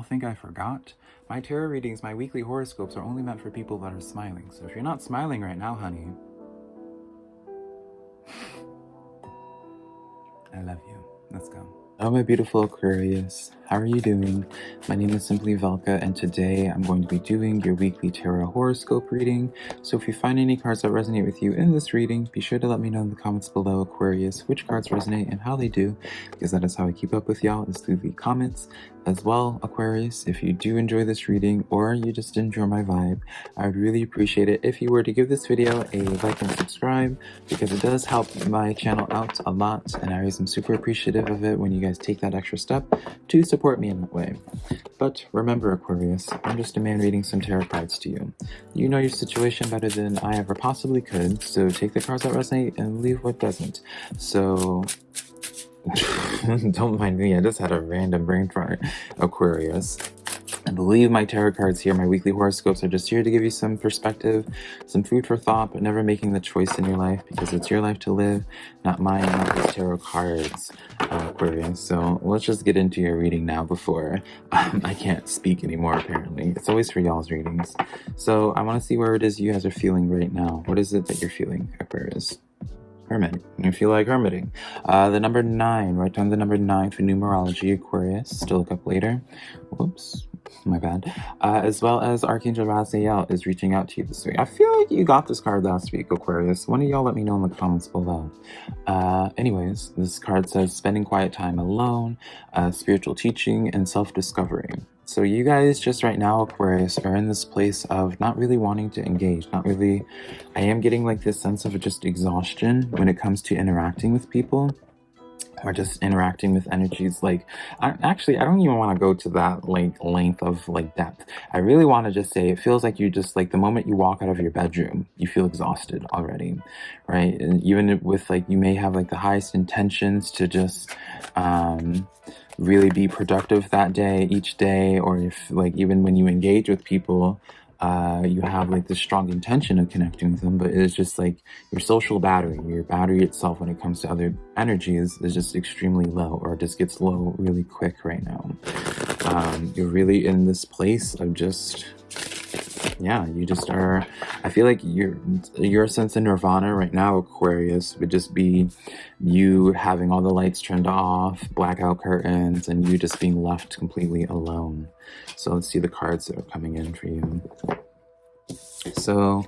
y'all think I forgot? My tarot readings, my weekly horoscopes are only meant for people that are smiling. So if you're not smiling right now, honey, I love you. Let's go. Hello my beautiful Aquarius, how are you doing? My name is Simply Velka and today I'm going to be doing your weekly tarot horoscope reading. So if you find any cards that resonate with you in this reading, be sure to let me know in the comments below Aquarius which cards resonate and how they do because that is how I keep up with y'all is through the comments as well, Aquarius, if you do enjoy this reading or you just enjoy my vibe, I would really appreciate it if you were to give this video a like and subscribe because it does help my channel out a lot and I am super appreciative of it when you guys take that extra step to support me in that way. But remember, Aquarius, I'm just a man reading some tarot cards to you. You know your situation better than I ever possibly could, so take the cards that resonate and leave what doesn't. So Don't mind me, I just had a random brain fart. Aquarius. I believe my tarot cards here, my weekly horoscopes, are just here to give you some perspective, some food for thought, but never making the choice in your life because it's your life to live, not mine, not these tarot cards, uh, Aquarius. So let's just get into your reading now before um, I can't speak anymore, apparently. It's always for y'all's readings. So I want to see where it is you guys are feeling right now. What is it that you're feeling, Aquarius? hermit. You feel like hermiting. Uh, the number nine, write down the number nine for numerology, Aquarius. Still look up later. Whoops, my bad. Uh, as well as Archangel Raziel is reaching out to you this week. I feel like you got this card last week, Aquarius. One of y'all let me know in the comments below. Uh, anyways, this card says spending quiet time alone, uh, spiritual teaching, and self-discovery. So you guys just right now, Aquarius, are in this place of not really wanting to engage, not really, I am getting like this sense of just exhaustion when it comes to interacting with people or just interacting with energies like I, actually i don't even want to go to that like length of like depth. I really want to just say it feels like you just like the moment you walk out of your bedroom you feel exhausted already right? And even with like you may have like the highest intentions to just um really be productive that day, each day, or if like even when you engage with people, uh, you have like this strong intention of connecting with them, but it's just like your social battery, your battery itself when it comes to other energies is just extremely low or just gets low really quick right now. Um, you're really in this place of just yeah, you just are, I feel like your, your sense of nirvana right now, Aquarius, would just be you having all the lights turned off, blackout curtains, and you just being left completely alone. So let's see the cards that are coming in for you. So,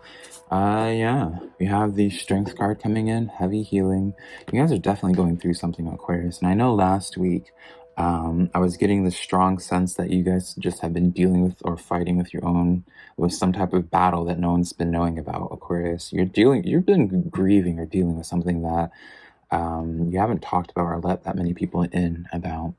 uh, yeah, we have the strength card coming in, heavy healing. You guys are definitely going through something, Aquarius. And I know last week um, I was getting the strong sense that you guys just have been dealing with or fighting with your own, with some type of battle that no one's been knowing about, Aquarius. You're dealing, you've been grieving or dealing with something that um, you haven't talked about or let that many people in about.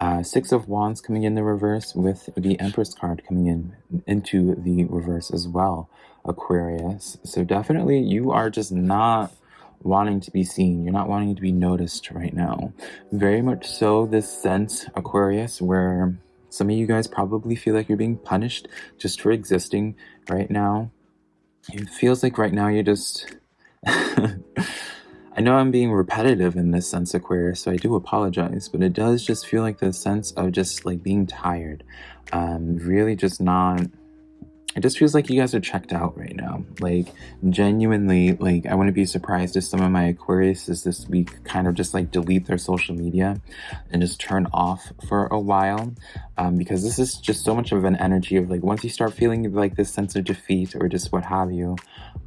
Uh, Six of Wands coming in the reverse with the Empress card coming in into the reverse as well, Aquarius. So definitely you are just not wanting to be seen. You're not wanting to be noticed right now. Very much so this sense, Aquarius, where some of you guys probably feel like you're being punished just for existing right now. It feels like right now you're just... I know I'm being repetitive in this sense, Aquarius, so I do apologize, but it does just feel like the sense of just like being tired. Um, really just not it just feels like you guys are checked out right now. Like, genuinely, like, I wouldn't be surprised if some of my Aquariuses this week kind of just like delete their social media and just turn off for a while. Um, because this is just so much of an energy of like, once you start feeling like this sense of defeat or just what have you,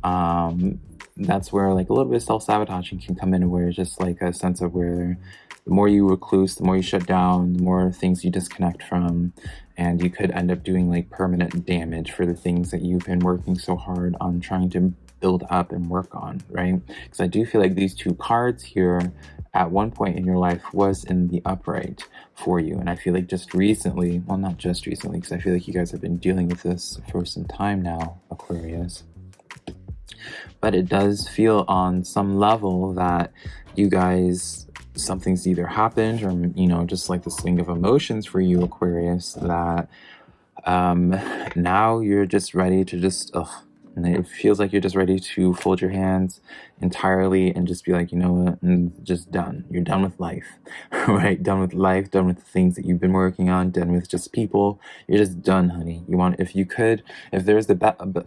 um, that's where like a little bit of self-sabotaging can come in where it's just like a sense of where the more you recluse, the more you shut down, the more things you disconnect from, and you could end up doing like permanent damage for the things that you've been working so hard on trying to build up and work on, right? Because I do feel like these two cards here at one point in your life was in the upright for you. And I feel like just recently, well, not just recently, because I feel like you guys have been dealing with this for some time now, Aquarius. But it does feel on some level that you guys something's either happened or, you know, just like the swing of emotions for you, Aquarius, that um, now you're just ready to just, ugh, And it feels like you're just ready to fold your hands entirely and just be like, you know what, and just done. You're done with life, right? Done with life, done with the things that you've been working on, done with just people. You're just done, honey. You want, if you could, if there's the,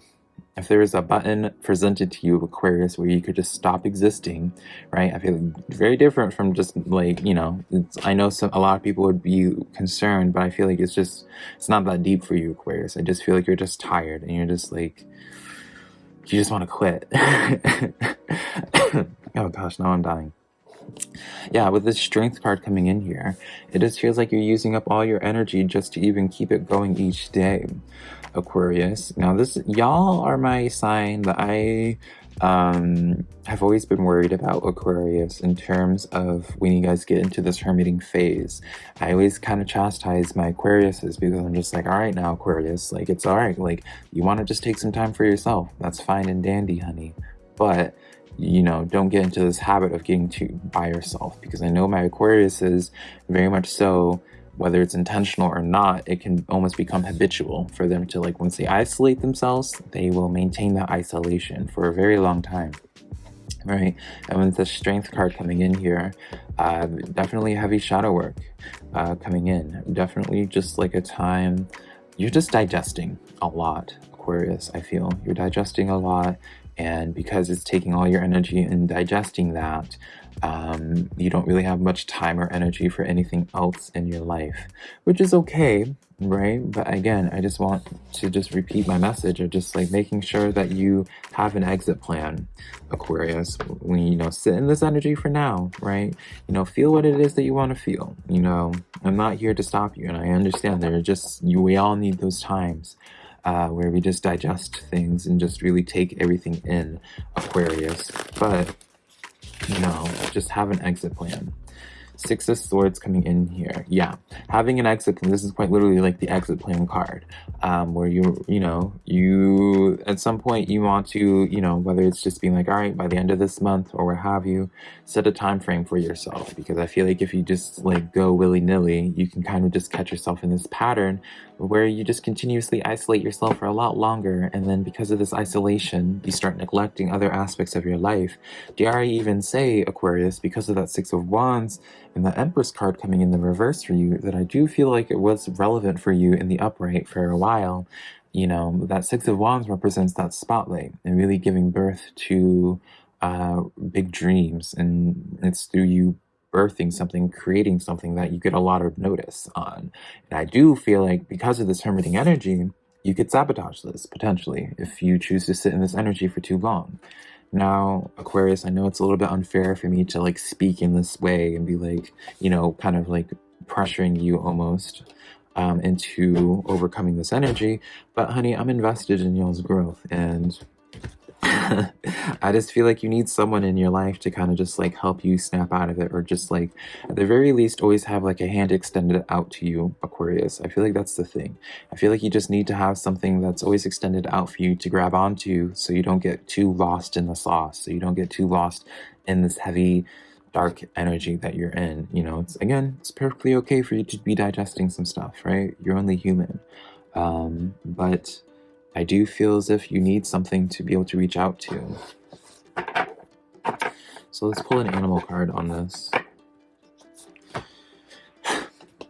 if there was a button presented to you, Aquarius, where you could just stop existing, right? I feel very different from just like, you know, I know some, a lot of people would be concerned, but I feel like it's just, it's not that deep for you, Aquarius. I just feel like you're just tired and you're just like, you just want to quit. oh gosh, now I'm dying. Yeah, with this strength card coming in here, it just feels like you're using up all your energy just to even keep it going each day. Aquarius. Now this, y'all are my sign that I um, have always been worried about Aquarius in terms of when you guys get into this hermiting phase. I always kind of chastise my Aquariuses because I'm just like, all right now Aquarius, like it's all right. Like you want to just take some time for yourself. That's fine and dandy, honey. But you know, don't get into this habit of getting to by yourself because I know my Aquarius is very much so whether it's intentional or not, it can almost become habitual for them to like, once they isolate themselves, they will maintain that isolation for a very long time. Right, and with the strength card coming in here, uh, definitely heavy shadow work uh, coming in. Definitely just like a time, you're just digesting a lot, Aquarius, I feel. You're digesting a lot, and because it's taking all your energy and digesting that, um, you don't really have much time or energy for anything else in your life, which is okay, right? But again, I just want to just repeat my message of just like making sure that you have an exit plan, Aquarius. When you know, sit in this energy for now, right? You know, feel what it is that you want to feel. You know, I'm not here to stop you, and I understand there are just you. We all need those times. Uh, where we just digest things and just really take everything in Aquarius. But you know, just have an exit plan. Six of Swords coming in here. Yeah, having an exit plan. This is quite literally like the exit plan card, um, where you, you know, you at some point you want to, you know, whether it's just being like, all right, by the end of this month or what have you, set a time frame for yourself. Because I feel like if you just like go willy nilly, you can kind of just catch yourself in this pattern where you just continuously isolate yourself for a lot longer and then because of this isolation you start neglecting other aspects of your life dare i even say aquarius because of that six of wands and the empress card coming in the reverse for you that i do feel like it was relevant for you in the upright for a while you know that six of wands represents that spotlight and really giving birth to uh, big dreams and it's through you birthing something, creating something that you get a lot of notice on. And I do feel like because of this hermiting energy, you could sabotage this potentially if you choose to sit in this energy for too long. Now, Aquarius, I know it's a little bit unfair for me to like speak in this way and be like, you know, kind of like pressuring you almost um, into overcoming this energy. But honey, I'm invested in y'all's growth and I just feel like you need someone in your life to kind of just like help you snap out of it or just like at the very least always have like a hand extended out to you Aquarius. I feel like that's the thing. I feel like you just need to have something that's always extended out for you to grab onto so you don't get too lost in the sauce so you don't get too lost in this heavy dark energy that you're in. You know it's again it's perfectly okay for you to be digesting some stuff right? You're only human. Um but I do feel as if you need something to be able to reach out to. So let's pull an animal card on this.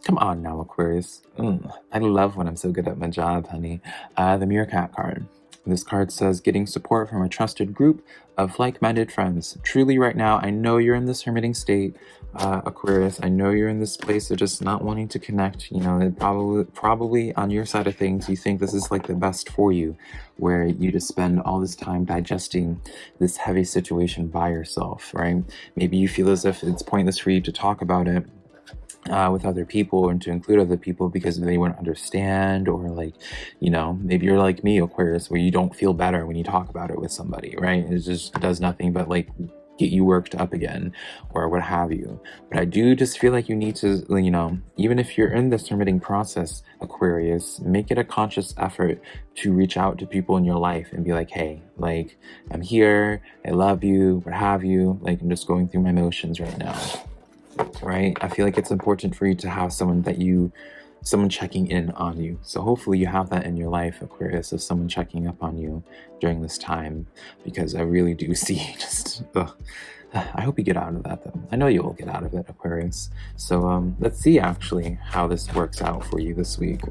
Come on now, Aquarius. Mm, I love when I'm so good at my job, honey. Uh, the Meerkat card. This card says, getting support from a trusted group of like-minded friends. Truly right now, I know you're in this hermiting state, uh, Aquarius. I know you're in this place of just not wanting to connect. You know, it probably, probably on your side of things, you think this is like the best for you, where you just spend all this time digesting this heavy situation by yourself, right? Maybe you feel as if it's pointless for you to talk about it uh, with other people and to include other people because they wouldn't understand or like you know maybe you're like me aquarius where you don't feel better when you talk about it with somebody right? It just does nothing but like get you worked up again or what have you. But i do just feel like you need to you know even if you're in this hermiting process aquarius make it a conscious effort to reach out to people in your life and be like hey like i'm here. I love you. What have you? Like i'm just going through my motions right now right? I feel like it's important for you to have someone that you someone checking in on you. So hopefully you have that in your life, Aquarius, of someone checking up on you during this time, because I really do see just. Ugh. I hope you get out of that though. I know you will get out of it, Aquarius. So um, let's see actually how this works out for you this week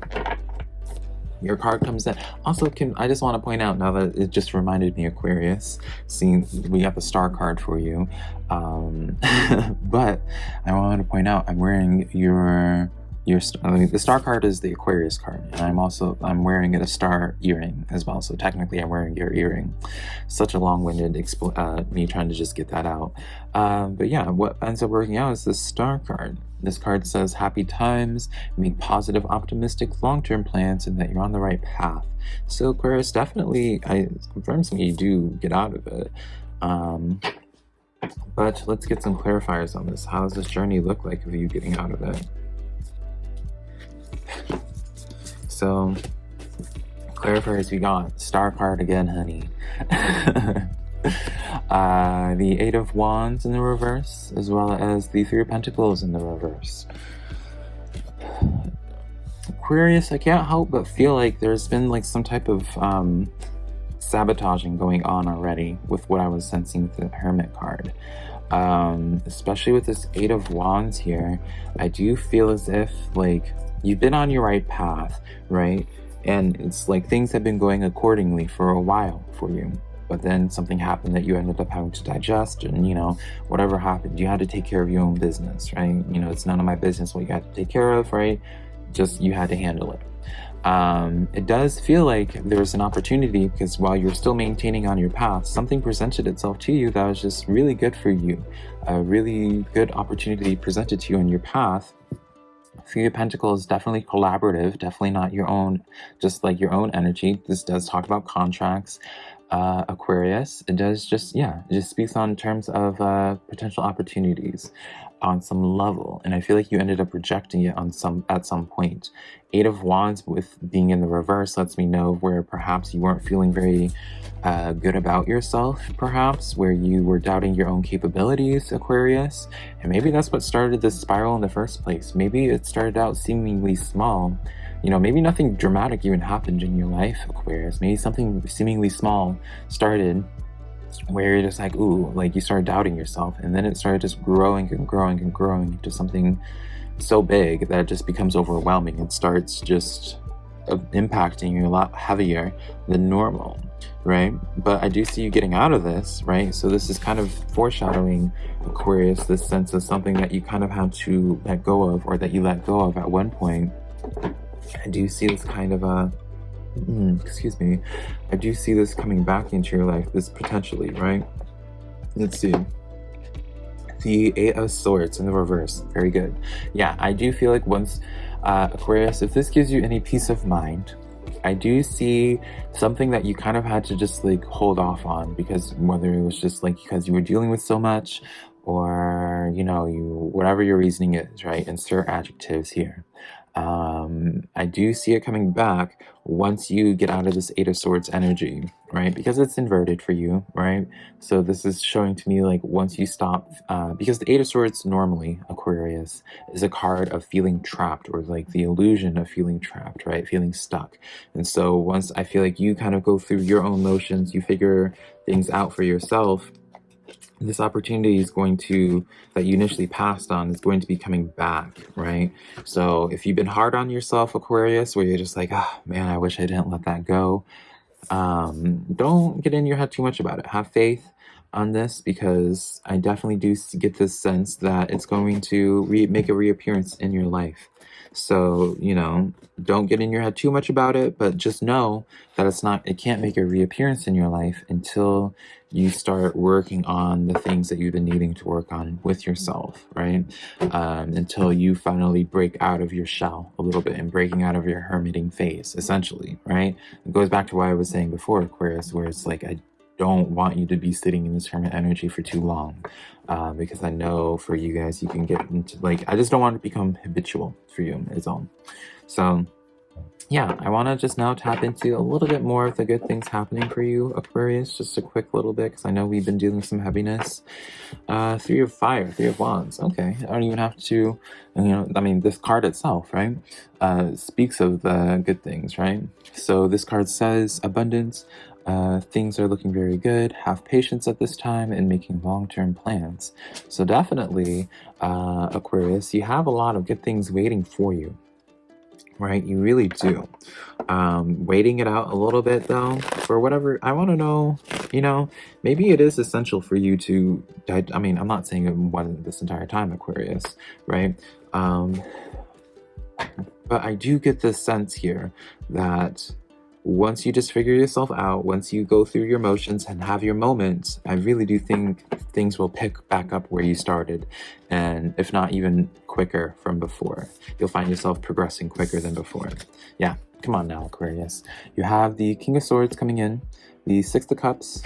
your card comes in. Also, can I just want to point out now that it just reminded me Aquarius, seeing we have a star card for you. Um, but I want to point out I'm wearing your your I mean, the star card is the Aquarius card, and I'm also I'm wearing it a star earring as well. So technically, I'm wearing your earring. Such a long-winded uh, me trying to just get that out. Um, but yeah, what ends up working out is the star card. This card says happy times, make positive, optimistic, long-term plans, and that you're on the right path. So Aquarius definitely I confirms me you do get out of it. Um, but let's get some clarifiers on this. How does this journey look like of you getting out of it? So, clarifiers we got. Star card again, honey. uh, the Eight of Wands in the reverse, as well as the Three of Pentacles in the reverse. Aquarius, I can't help but feel like there's been like some type of um, sabotaging going on already with what I was sensing with the Hermit card. Um, especially with this Eight of Wands here, I do feel as if like you've been on your right path, right? And it's like things have been going accordingly for a while for you. But then something happened that you ended up having to digest, and you know, whatever happened, you had to take care of your own business, right? You know, it's none of my business what you had to take care of, right? Just you had to handle it. Um, it does feel like there's an opportunity because while you're still maintaining on your path, something presented itself to you that was just really good for you. A really good opportunity presented to you on your path Three of Pentacles definitely collaborative, definitely not your own, just like your own energy. This does talk about contracts. Uh, Aquarius, it does just, yeah, it just speaks on terms of uh, potential opportunities on some level. And I feel like you ended up rejecting it on some at some point. Eight of Wands with being in the reverse lets me know where perhaps you weren't feeling very uh, good about yourself, perhaps, where you were doubting your own capabilities, Aquarius. And maybe that's what started this spiral in the first place. Maybe it started out seemingly small. You know, maybe nothing dramatic even happened in your life, Aquarius. Maybe something seemingly small started where you're just like, ooh, like you start doubting yourself. And then it started just growing and growing and growing into something so big that it just becomes overwhelming. It starts just uh, impacting you a lot heavier than normal, right? But I do see you getting out of this, right? So this is kind of foreshadowing Aquarius, this sense of something that you kind of had to let go of or that you let go of at one point. I do see this kind of a mm, excuse me, I do see this coming back into your life, this potentially, right? Let's see. The Eight of Swords in the reverse. Very good. Yeah, I do feel like once, uh, Aquarius, if this gives you any peace of mind, I do see something that you kind of had to just like hold off on because whether it was just like because you were dealing with so much or, you know, you, whatever your reasoning is, right? Insert adjectives here um, I do see it coming back once you get out of this Eight of Swords energy, right? Because it's inverted for you, right? So this is showing to me like once you stop, uh, because the Eight of Swords normally, Aquarius, is a card of feeling trapped or like the illusion of feeling trapped, right? Feeling stuck. And so once I feel like you kind of go through your own motions, you figure things out for yourself, this opportunity is going to that you initially passed on is going to be coming back right? So if you've been hard on yourself aquarius where you're just like oh man i wish i didn't let that go um, don't get in your head too much about it. Have faith on this because i definitely do get this sense that it's going to make a reappearance in your life so, you know, don't get in your head too much about it, but just know that it's not, it can't make a reappearance in your life until you start working on the things that you've been needing to work on with yourself, right? Um, until you finally break out of your shell a little bit and breaking out of your hermiting phase, essentially, right? It goes back to what I was saying before, Aquarius, where it's like, I don't want you to be sitting in this hermit energy for too long uh, because I know for you guys, you can get into like, I just don't want to become habitual for you is all. So yeah, I want to just now tap into a little bit more of the good things happening for you, Aquarius. Just a quick little bit, because I know we've been dealing some heaviness. Uh, three of fire, three of wands. Okay, I don't even have to, you know, I mean, this card itself, right, uh, speaks of the good things, right? So this card says abundance. Uh, things are looking very good. Have patience at this time in making long-term plans. So definitely, uh, Aquarius, you have a lot of good things waiting for you right? You really do. Um, waiting it out a little bit though, for whatever, I want to know, you know, maybe it is essential for you to, I mean, I'm not saying it wasn't this entire time, Aquarius, right? Um, but I do get this sense here that once you just figure yourself out, once you go through your motions and have your moments, I really do think things will pick back up where you started. And if not even quicker from before, you'll find yourself progressing quicker than before. Yeah, come on now, Aquarius. You have the King of Swords coming in, the Six of Cups,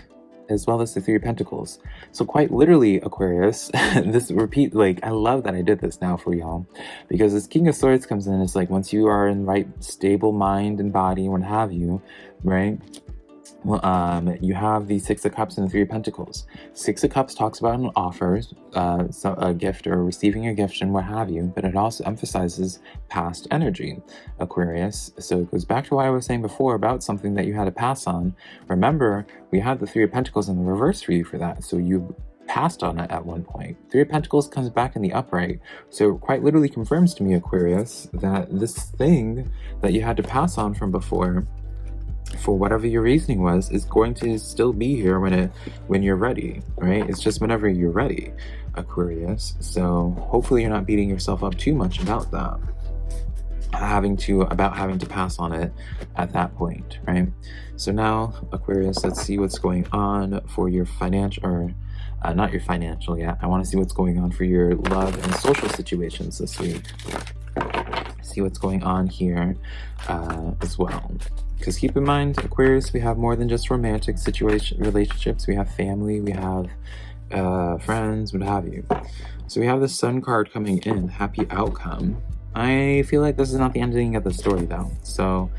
as well as the Three of Pentacles. So quite literally, Aquarius, this repeat, like, I love that I did this now for y'all, because this King of Swords comes in, it's like, once you are in right stable mind and body, what have you, right? Well, um, you have the Six of Cups and the Three of Pentacles. Six of Cups talks about an offer, uh, so a gift or receiving a gift and what have you, but it also emphasizes past energy, Aquarius. So it goes back to what I was saying before about something that you had to pass on. Remember, we had the Three of Pentacles in the reverse for you for that, so you passed on it at one point. Three of Pentacles comes back in the upright, so it quite literally confirms to me, Aquarius, that this thing that you had to pass on from before for whatever your reasoning was is going to still be here when it when you're ready right? It's just whenever you're ready aquarius. So hopefully you're not beating yourself up too much about that having to about having to pass on it at that point right? So now aquarius let's see what's going on for your financial or uh, not your financial yet. I want to see what's going on for your love and social situations this week see what's going on here uh, as well because keep in mind, Aquarius, we have more than just romantic situation relationships. We have family, we have uh, friends, what have you. So we have the Sun card coming in, happy outcome. I feel like this is not the ending of the story though. So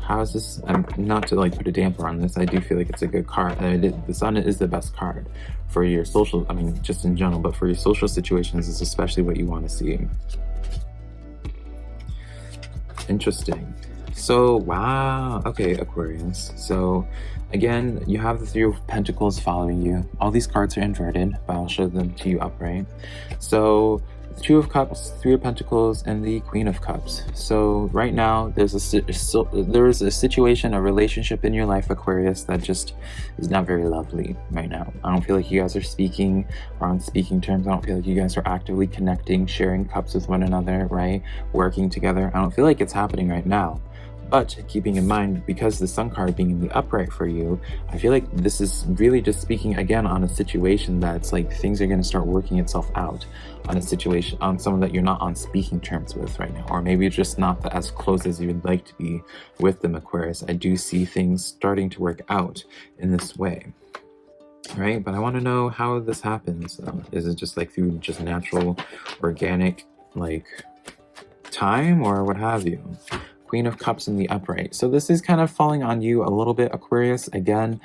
how is this, um, not to like put a damper on this, I do feel like it's a good card. the Sun is the best card for your social, I mean, just in general, but for your social situations is especially what you want to see. Interesting. So, wow. Okay, Aquarius. So, again, you have the Three of Pentacles following you. All these cards are inverted, but I'll show them to you upright. So, Two of Cups, Three of Pentacles, and the Queen of Cups. So right now, there's a there's a situation, a relationship in your life, Aquarius, that just is not very lovely right now. I don't feel like you guys are speaking or on speaking terms. I don't feel like you guys are actively connecting, sharing cups with one another, right? Working together. I don't feel like it's happening right now. But keeping in mind, because the sun card being in the upright for you, I feel like this is really just speaking again on a situation that's like things are going to start working itself out on a situation, on someone that you're not on speaking terms with right now, or maybe just not as close as you would like to be with them, Aquarius. I do see things starting to work out in this way right? But I want to know how this happens. Uh, is it just like through just natural, organic, like time or what have you? Queen of Cups in the upright. So this is kind of falling on you a little bit, Aquarius. Again,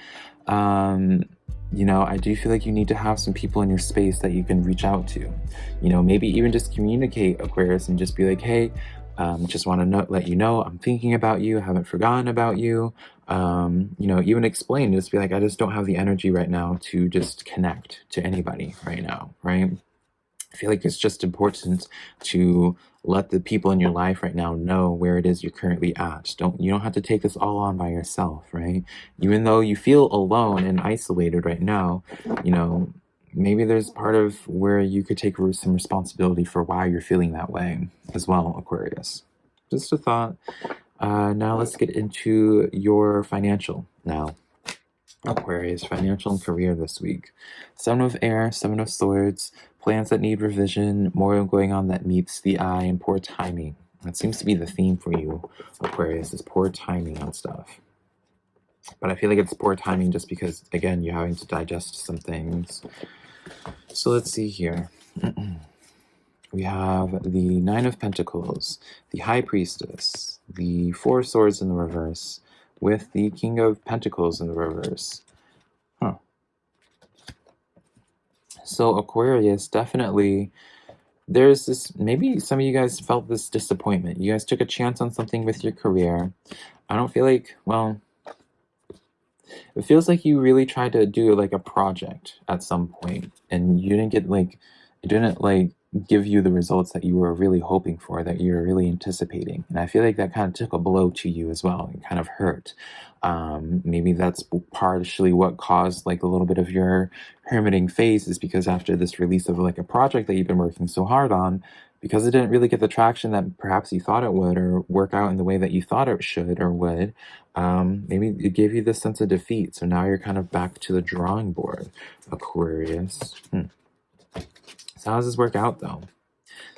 um, you know, I do feel like you need to have some people in your space that you can reach out to. You know, maybe even just communicate, Aquarius, and just be like, hey, um, just want to let you know I'm thinking about you, haven't forgotten about you. Um, you know, even explain, just be like, I just don't have the energy right now to just connect to anybody right now, right? I feel like it's just important to let the people in your life right now know where it is you're currently at. Don't you don't have to take this all on by yourself, right? Even though you feel alone and isolated right now, you know, maybe there's part of where you could take some responsibility for why you're feeling that way as well, Aquarius. Just a thought. Uh, now let's get into your financial now. Aquarius, financial and career this week. Seven of Air, Seven of Swords, plans that need revision, more going on that meets the eye, and poor timing. That seems to be the theme for you, Aquarius, is poor timing on stuff. But I feel like it's poor timing just because, again, you're having to digest some things. So let's see here. we have the Nine of Pentacles, the High Priestess, the Four Swords in the reverse, with the King of Pentacles in the reverse. So Aquarius, definitely, there's this, maybe some of you guys felt this disappointment. You guys took a chance on something with your career. I don't feel like, well, it feels like you really tried to do like a project at some point and you didn't get like, you didn't like give you the results that you were really hoping for, that you were really anticipating. And I feel like that kind of took a blow to you as well and kind of hurt. Um, maybe that's partially what caused like a little bit of your hermiting phase is because after this release of like a project that you've been working so hard on, because it didn't really get the traction that perhaps you thought it would or work out in the way that you thought it should or would, um, maybe it gave you this sense of defeat. So now you're kind of back to the drawing board, Aquarius. Hmm. How does this work out though?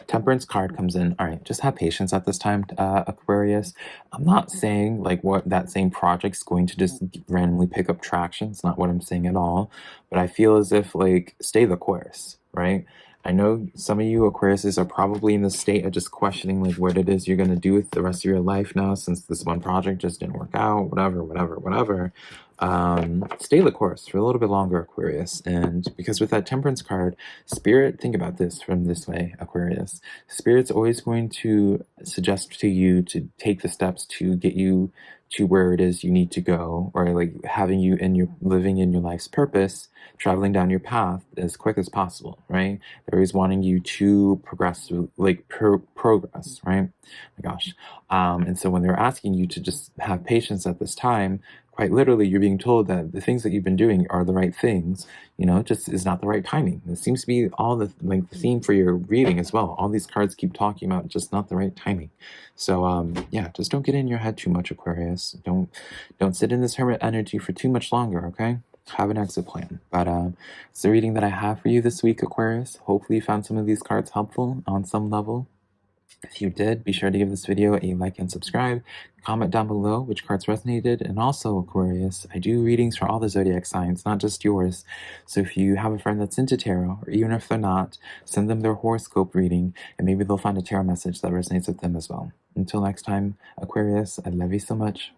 Temperance card comes in. All right, just have patience at this time, uh, Aquarius. I'm not saying like what that same project's going to just randomly pick up traction. It's not what I'm saying at all. But I feel as if like stay the course, right? I know some of you Aquariuses are probably in the state of just questioning like what it is you're going to do with the rest of your life now since this one project just didn't work out, whatever, whatever, whatever um, stay the course for a little bit longer, Aquarius. And because with that temperance card, spirit, think about this from this way, Aquarius. Spirit's always going to suggest to you to take the steps to get you to where it is you need to go, or like having you in your living in your life's purpose, traveling down your path as quick as possible, right? They're always wanting you to progress, like pro progress, right? Oh my gosh. Um, and so when they're asking you to just have patience at this time, quite literally you're being told that the things that you've been doing are the right things you know just is not the right timing. It seems to be all the like the theme for your reading as well. All these cards keep talking about just not the right timing. So um yeah just don't get in your head too much aquarius. Don't don't sit in this hermit energy for too much longer okay? Have an exit plan. But um it's the reading that i have for you this week aquarius. Hopefully you found some of these cards helpful on some level if you did, be sure to give this video a like and subscribe. Comment down below which cards resonated. And also, Aquarius, I do readings for all the zodiac signs, not just yours. So if you have a friend that's into tarot, or even if they're not, send them their horoscope reading, and maybe they'll find a tarot message that resonates with them as well. Until next time, Aquarius, I love you so much.